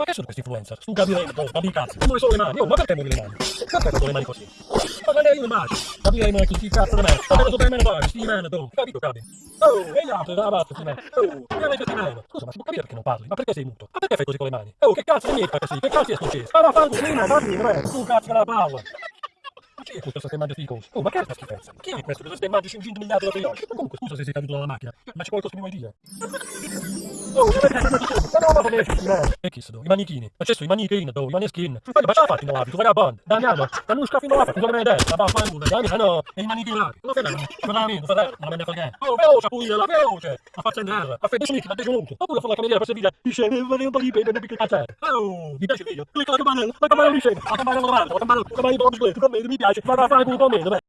Ma che sono questi influencer? Tu capiremo, oh, capi cazzo. Dove sono le mani? Oh, ma perché muovi le mani? Perché sono le mani così? Ma non è io immagino. Capiremo chi chi cazzo di me. Ma cosa per me fare? Sti meno, tu. Capito, capi? Oh, e gli altri, dalla basta, sti meno. Oh, che avete sti meno? Scusa, ma si può capire perché non parli? Ma perché sei muto? Ma perché fai così con le mani? Oh, che cazzo di niente così? Che cazzo è successo? Ma va a fare così, ma va a Tu cazzo la palla. Ma chi è questo che mangia schifo? Oh, ma che è questa schifezza? Chi è questo che stai mangiando 500 miliardi di? Ma comunque, scusa se sei caduto dalla macchina, ma c'è qualcosa che mi vuoi dire? Oh, che avete Ma non va bene, E chi sono? I manichini. Sono i manichini, do, i maneschini. Ma ma ce la fatti in tu vagabondo? Daniamo, da non scaffi non tu come ma va a fare uno, dai, no, e i manichini. Non fai bene, non fai bene, non fai bene, non me ne frega. Oh, veloce, pure, la veloce. A faccia in terra, a 10 minuti, da 10 minuti. Oppure fare la cameriera per servire, dice, vorrei un po' di pepe, perché cazzo? Oh, mi piace il video? Clicca la campanella, la campanella scende, la campanella normale, la campanella, la campanella mi piace, vado a fare un po' meno.